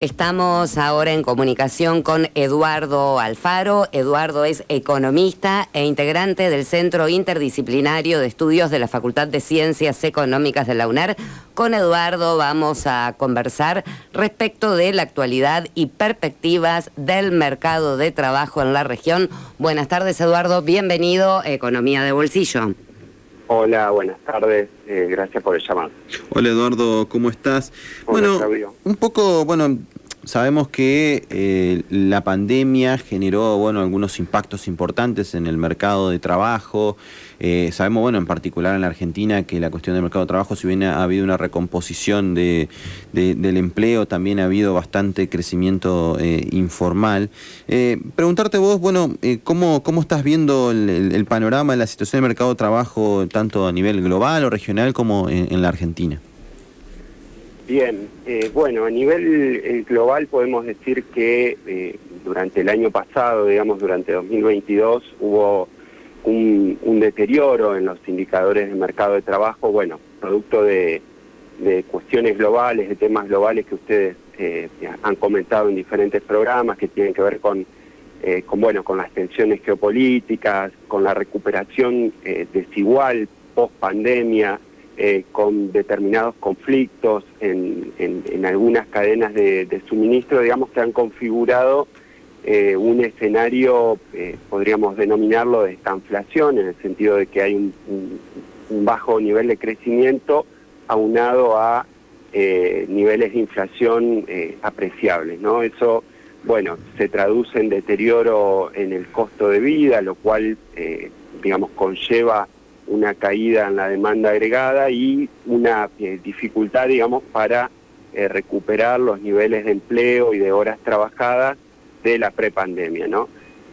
Estamos ahora en comunicación con Eduardo Alfaro. Eduardo es economista e integrante del Centro Interdisciplinario de Estudios de la Facultad de Ciencias Económicas de la UNER. Con Eduardo vamos a conversar respecto de la actualidad y perspectivas del mercado de trabajo en la región. Buenas tardes, Eduardo. Bienvenido a Economía de Bolsillo. Hola, buenas tardes. Eh, gracias por el llamado. Hola Eduardo, ¿cómo estás? bueno, un poco, bueno, sabemos que eh, la pandemia generó, bueno, algunos impactos importantes en el mercado de trabajo. Eh, sabemos, bueno, en particular en la Argentina, que la cuestión del mercado de trabajo, si bien ha habido una recomposición de, del empleo, también ha habido bastante crecimiento informal. preguntarte vos, bueno, ¿cómo, ¿cómo estás viendo el, panorama de la situación del mercado de trabajo, tanto a nivel global o regional como en, la Argentina? Bien, eh, bueno, a nivel eh, global podemos decir que eh, durante el año pasado, digamos durante 2022, hubo un, deterioro en los indicadores del mercado de trabajo, bueno, producto de, cuestiones globales, de temas globales que ustedes han comentado en diferentes programas que tienen que ver con, con, bueno, con las tensiones geopolíticas, con la recuperación desigual post pandemia, eh, con determinados conflictos en, algunas cadenas de, suministro, digamos que han configurado eh, un escenario, eh, podríamos denominarlo de estanflación, en el sentido de que hay un, bajo nivel de crecimiento aunado a niveles de inflación apreciables, ¿no? Eso, bueno, se traduce en deterioro en el costo de vida, lo cual, digamos, conlleva una caída en la demanda agregada y una eh, dificultad, digamos, para eh, recuperar los niveles de empleo y de horas trabajadas de la prepandemia, ¿no?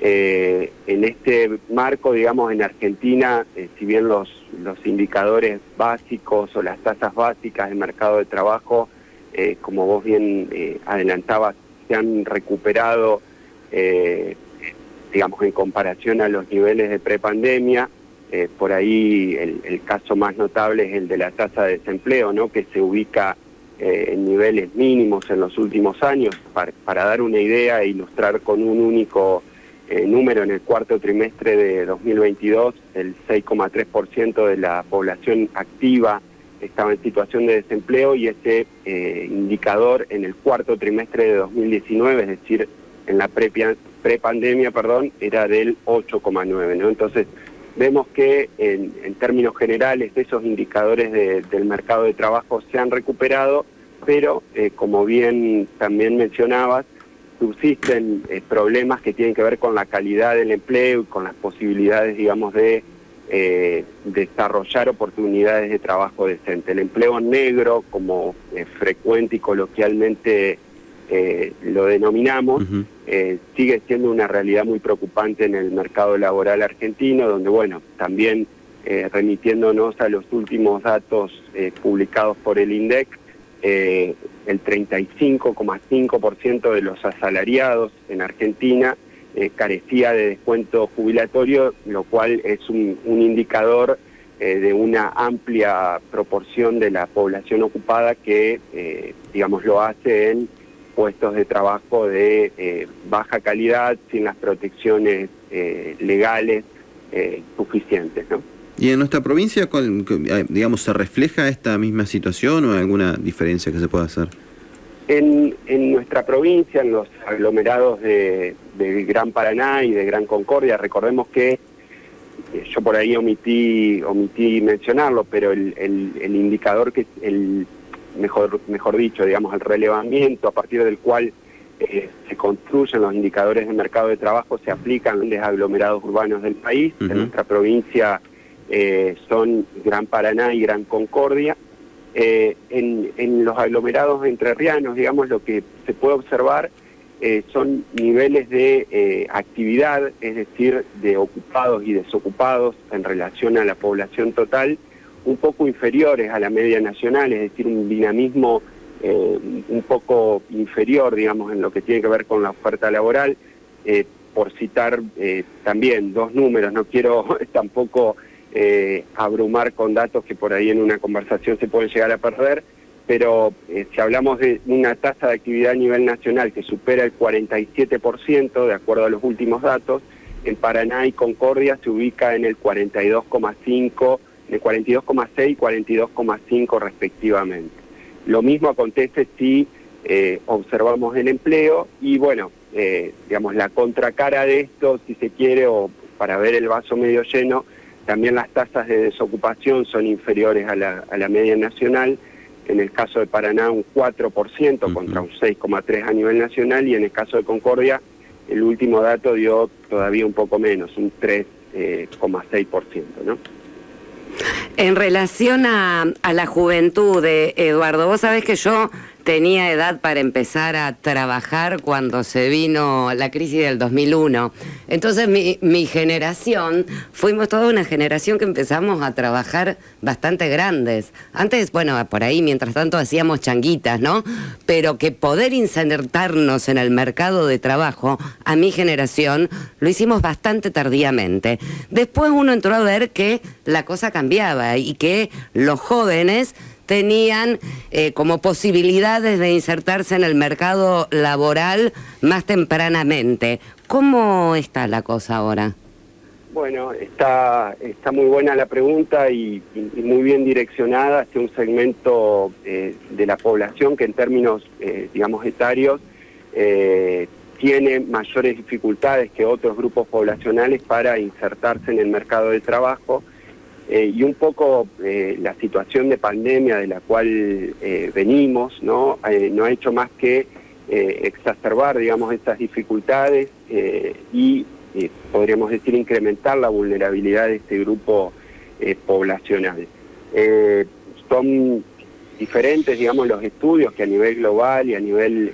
Eh, en este marco, digamos, en Argentina, si bien los, los indicadores básicos o las tasas básicas del mercado de trabajo, como vos bien adelantabas, se han recuperado, digamos, en comparación a los niveles de prepandemia, eh, por ahí el, caso más notable es el de la tasa de desempleo, ¿no? que se ubica eh, en niveles mínimos en los últimos años. Para, dar una idea e ilustrar con un único eh, número, en el cuarto trimestre de 2022, el 6,3% de la población activa estaba en situación de desempleo y ese indicador en el cuarto trimestre de 2019, es decir, en la prepandemia, perdón, era del 8,9. ¿no? Entonces, vemos que en, términos generales esos indicadores del mercado de trabajo se han recuperado, pero eh, como bien también mencionabas, subsisten eh, problemas que tienen que ver con la calidad del empleo y con las posibilidades, digamos, de eh, desarrollar oportunidades de trabajo decente. El empleo negro, como frecuente y coloquialmente eh, lo denominamos, eh, sigue siendo una realidad muy preocupante en el mercado laboral argentino, donde, bueno, también eh, remitiéndonos a los últimos datos publicados por el INDEC, el 35,5% de los asalariados en Argentina carecía de descuento jubilatorio, lo cual es un, un indicador de una amplia proporción de la población ocupada que, digamos, lo hace en puestos de trabajo de eh, baja calidad, sin las protecciones eh, legales eh, suficientes. ¿no? ¿Y en nuestra provincia, digamos, se refleja esta misma situación o hay alguna diferencia que se pueda hacer? En, en nuestra provincia, en los aglomerados de, Gran Paraná y de Gran Concordia, recordemos que yo por ahí omití, omití mencionarlo, pero el, el indicador que el mejor, mejor dicho, digamos, el relevamiento a partir del cual eh, se construyen los indicadores de mercado de trabajo se aplican en los aglomerados urbanos del país. En nuestra provincia eh, son Gran Paraná y Gran Concordia. Eh, en, en, los aglomerados entrerrianos, digamos, lo que se puede observar son niveles de actividad, es decir, de ocupados y desocupados en relación a la población total, un poco inferiores a la media nacional, es decir, un dinamismo eh, un poco inferior, digamos, en lo que tiene que ver con la oferta laboral. Eh, por citar eh, también dos números, no quiero tampoco abrumar con datos que por ahí en una conversación se pueden llegar a perder, pero si hablamos de una tasa de actividad a nivel nacional que supera el 47%, de acuerdo a los últimos datos, en Paraná y Concordia se ubica en el 42,5, el 42,6 y 42,5 respectivamente. Lo mismo acontece si eh, observamos el empleo y bueno, eh, digamos la contracara de esto, si se quiere, o para ver el vaso medio lleno, también las tasas de desocupación son inferiores a la, a la media nacional en el caso de Paraná un 4% contra un 6,3% a nivel nacional y en el caso de Concordia el último dato dio todavía un poco menos, un 3,6%. ¿no? En relación a, la juventud, de Eduardo, vos sabés que yo tenía edad para empezar a trabajar cuando se vino la crisis del 2001. Entonces mi, mi, generación, fuimos toda una generación que empezamos a trabajar bastante grandes. Antes, bueno, por ahí mientras tanto hacíamos changuitas, ¿no? Pero que poder insertarnos en el mercado de trabajo, a mi generación, lo hicimos bastante tardíamente. Después uno entró a ver que la cosa cambiaba y que los jóvenes tenían eh, como posibilidades de insertarse en el mercado laboral más tempranamente. ¿Cómo está la cosa ahora? Bueno, está, está muy buena la pregunta y, muy bien direccionada hacia un segmento eh, de la población que en términos, eh, digamos, etarios, tiene mayores dificultades que otros grupos poblacionales para insertarse en el mercado de trabajo eh, y un poco eh, la situación de pandemia de la cual eh, venimos no no ha hecho más que exacerbar digamos estas dificultades y podríamos decir incrementar la vulnerabilidad de este grupo poblacional. Son diferentes digamos los estudios que a nivel global y a nivel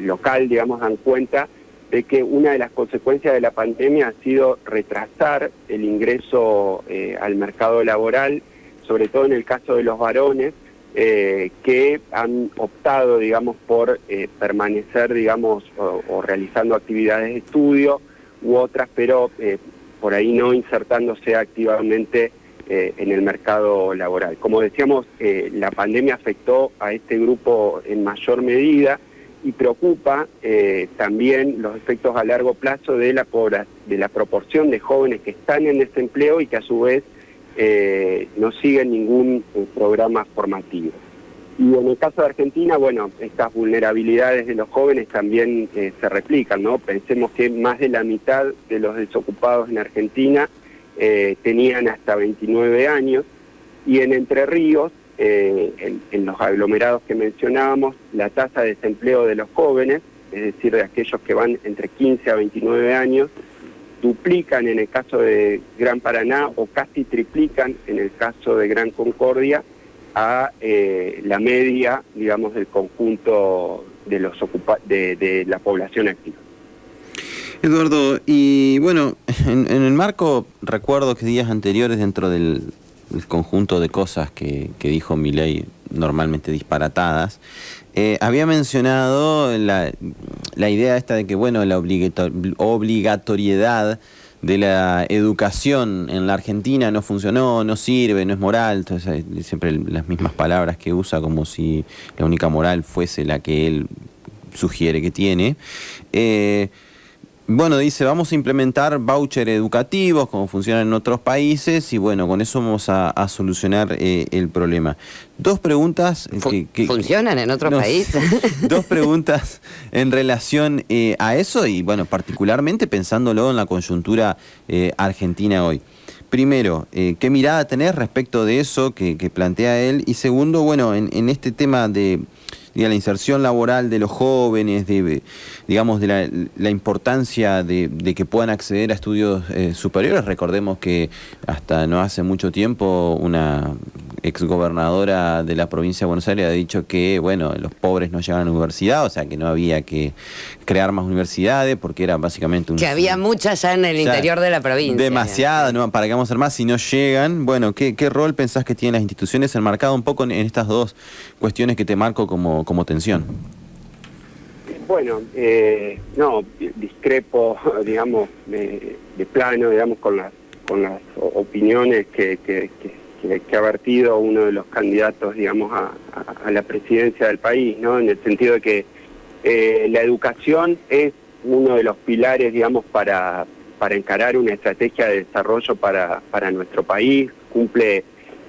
local digamos dan cuenta de que una de las consecuencias de la pandemia ha sido retrasar el ingreso eh, al mercado laboral, sobre todo en el caso de los varones, eh, que han optado, digamos, por eh, permanecer, digamos, o, realizando actividades de estudio u otras, pero por ahí no insertándose activamente en el mercado laboral. Como decíamos, la pandemia afectó a este grupo en mayor medida, y preocupa eh, también los efectos a largo plazo de la, de la proporción de jóvenes que están en desempleo y que a su vez eh, no siguen ningún eh, programa formativo. Y en el caso de Argentina, bueno, estas vulnerabilidades de los jóvenes también se replican, ¿no? Pensemos que más de la mitad de los desocupados en Argentina tenían hasta 29 años y en Entre Ríos eh, en, los aglomerados que mencionábamos, la tasa de desempleo de los jóvenes, es decir, de aquellos que van entre 15 a 29 años, duplican en el caso de Gran Paraná o casi triplican en el caso de Gran Concordia a eh, la media, digamos, del conjunto de, los de, de la población activa. Eduardo, y bueno, en, en, el marco, recuerdo que días anteriores dentro del, el conjunto de cosas que, que dijo Milei, normalmente disparatadas, eh, había mencionado la, la, idea esta de que, bueno, la obligatoriedad de la educación en la Argentina no funcionó, no sirve, no es moral, entonces siempre las mismas palabras que usa como si la única moral fuese la que él sugiere que tiene. Eh, bueno, dice, vamos a implementar voucher educativos como funcionan en otros países y bueno, con eso vamos a, solucionar eh, el problema. Dos preguntas... Eh, que, ¿Funcionan en otros países? dos preguntas en relación eh, a eso y bueno, particularmente pensándolo en la coyuntura argentina hoy. Primero, ¿qué mirada tenés respecto de eso que, plantea él? Y segundo, bueno, en este tema de la inserción laboral de los jóvenes, de, digamos, de la, importancia de, que puedan acceder a estudios eh, superiores. Recordemos que hasta no hace mucho tiempo una exgobernadora de la provincia de Buenos Aires ha dicho que, bueno, los pobres no llegan a la universidad, o sea que no había que crear más universidades porque era básicamente un... Que había muchas ya en el interior de la provincia. Demasiadas, ¿no? ¿Para que vamos a hacer más si no llegan? Bueno, ¿qué, rol pensás que tienen las instituciones enmarcado un poco en, estas dos cuestiones que te marco como, como tensión? Bueno, eh, no, discrepo, digamos, de, plano, digamos, con las, con las opiniones que que, ha vertido uno de los candidatos, digamos, a, la presidencia del país, ¿no? En el sentido de que eh, la educación es uno de los pilares, digamos, para, para encarar una estrategia de desarrollo para, para nuestro país, cumple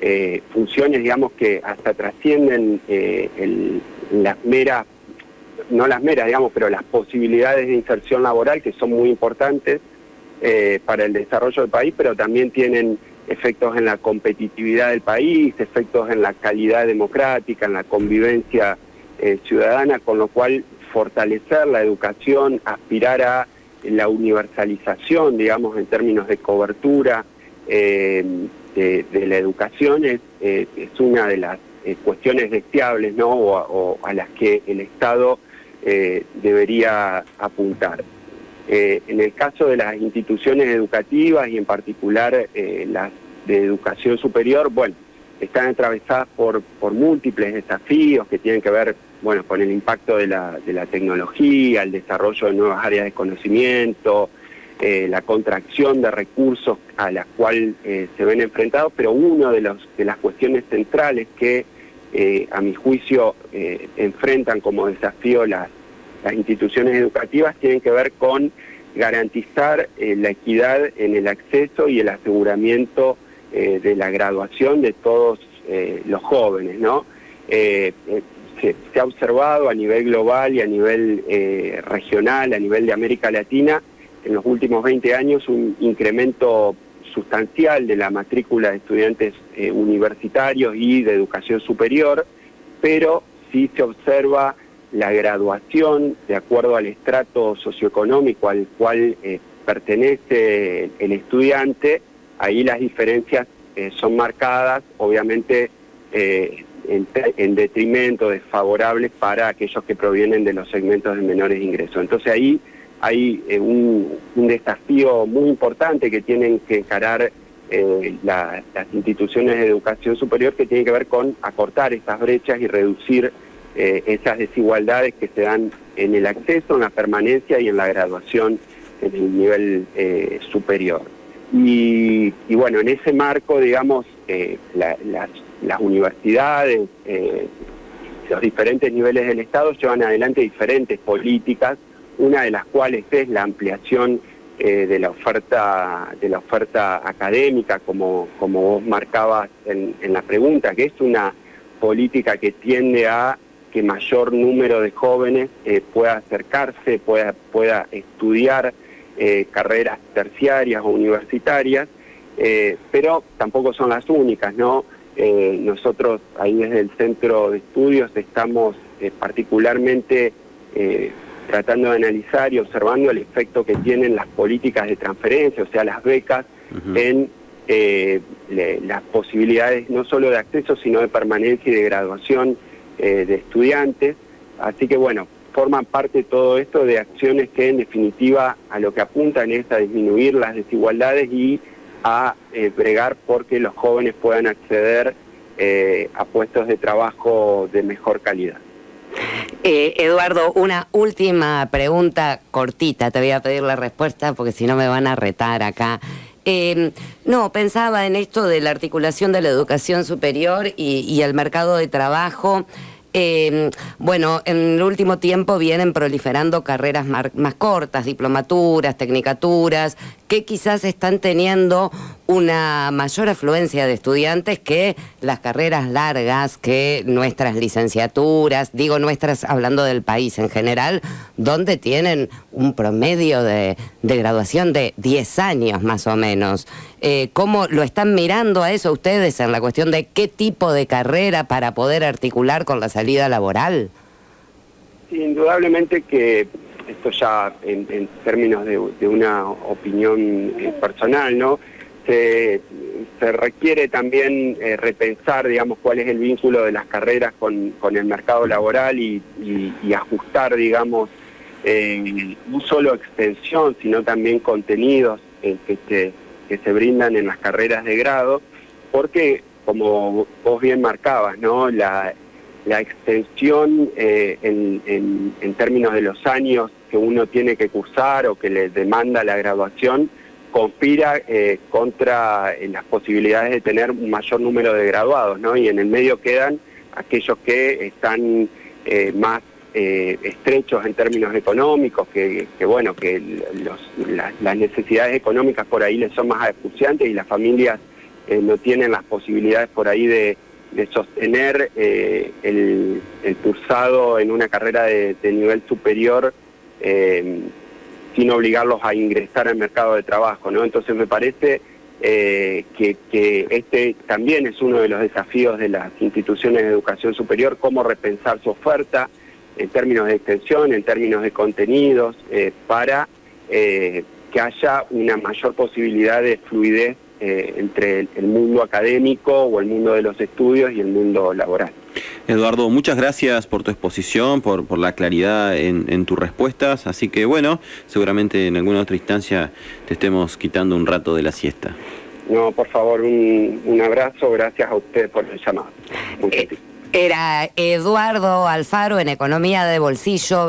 eh, funciones, digamos, que hasta trascienden eh, las meras, no las meras, digamos, pero las posibilidades de inserción laboral que son muy importantes para el desarrollo del país, pero también tienen efectos en la competitividad del país, efectos en la calidad democrática, en la convivencia eh, ciudadana, con lo cual fortalecer la educación, aspirar a la universalización, digamos, en términos de cobertura eh, de, la educación es, eh, una de las cuestiones deseables, ¿no? O, a las que el Estado debería apuntar. En el caso de las instituciones educativas y en particular las de educación superior, bueno, están atravesadas por, múltiples desafíos que tienen que ver, bueno, con el impacto de la, tecnología, el desarrollo de nuevas áreas de conocimiento, eh, la contracción de recursos a las cuales eh, se ven enfrentados, pero una de, de las cuestiones centrales que, eh, a mi juicio, enfrentan como desafío las, las instituciones educativas tienen que ver con garantizar la equidad en el acceso y el aseguramiento eh, de la graduación de todos eh, los jóvenes, ¿no? Eh, se, ha observado a nivel global y a nivel regional, a nivel de América Latina, en los últimos 20 años un incremento sustancial de la matrícula de estudiantes universitarios y de educación superior, pero sí se observa la graduación de acuerdo al estrato socioeconómico al cual pertenece el estudiante, ahí las diferencias eh, son marcadas, obviamente eh, en, detrimento, desfavorables para aquellos que provienen de los segmentos de menores ingresos. Entonces ahí hay eh, un, desafío muy importante que tienen que encarar las instituciones de educación superior que tiene que ver con acortar estas brechas y reducir esas desigualdades que se dan en el acceso, en la permanencia y en la graduación en el nivel superior. Y, bueno, en ese marco, digamos, eh, las, universidades, eh, los diferentes niveles del Estado llevan adelante diferentes políticas, una de las cuales es la ampliación eh, de la oferta de la oferta académica, como, como vos marcabas en, la pregunta, que es una política que tiende a que mayor número de jóvenes pueda acercarse, pueda, pueda estudiar eh, carreras terciarias o universitarias, eh, pero tampoco son las únicas, ¿no? Eh, nosotros ahí desde el centro de estudios estamos particularmente tratando de analizar y observando el efecto que tienen las políticas de transferencia, o sea, las becas, en las posibilidades no solo de acceso, sino de permanencia y de graduación de estudiantes. Así que bueno, forman parte todo esto de acciones que en definitiva a lo que apuntan es a disminuir las desigualdades y a eh, bregar porque los jóvenes puedan acceder eh, a puestos de trabajo de mejor calidad. Eh, Eduardo, una última pregunta cortita, te voy a pedir la respuesta porque si no me van a retar acá. No, pensaba en esto de la articulación de la educación superior y, y el mercado de trabajo. Eh, bueno, en el último tiempo vienen proliferando carreras más cortas, diplomaturas, tecnicaturas, que quizás están teniendo una mayor afluencia de estudiantes que las carreras largas, que nuestras licenciaturas, digo nuestras hablando del país en general, donde tienen un promedio de, graduación de 10 años más o menos. Eh, ¿Cómo lo están mirando a eso ustedes en la cuestión de qué tipo de carrera para poder articular con la salida laboral? indudablemente que esto ya en, términos de, una opinión eh, personal, ¿no? Se, requiere también eh, repensar, digamos, cuál es el vínculo de las carreras con, el mercado laboral y, ajustar, digamos, eh, no solo extensión, sino también contenidos que, se, que se brindan en las carreras de grado, porque, como vos bien marcabas, ¿no? La, extensión eh, en, términos de los años que uno tiene que cursar o que le demanda la graduación conspira contra las posibilidades de tener un mayor número de graduados, ¿no? Y en el medio quedan aquellos que están más estrechos en términos económicos, que, bueno, que las necesidades económicas por ahí les son más acuciantes y las familias no tienen las posibilidades por ahí de, sostener el, cursado en una carrera de, nivel superior sin obligarlos a ingresar al mercado de trabajo, ¿no? Entonces me parece eh, que, este también es uno de los desafíos de las instituciones de educación superior, cómo repensar su oferta en términos de extensión, en términos de contenidos, eh, para eh, que haya una mayor posibilidad de fluidez entre el mundo académico o el mundo de los estudios y el mundo laboral. Eduardo, muchas gracias por tu exposición, por, por la claridad en, tus respuestas. Así que bueno, seguramente en alguna otra instancia te estemos quitando un rato de la siesta. No, por favor, un, abrazo. Gracias a usted por el llamado. Eh, era Eduardo Alfaro en Economía de Bolsillo.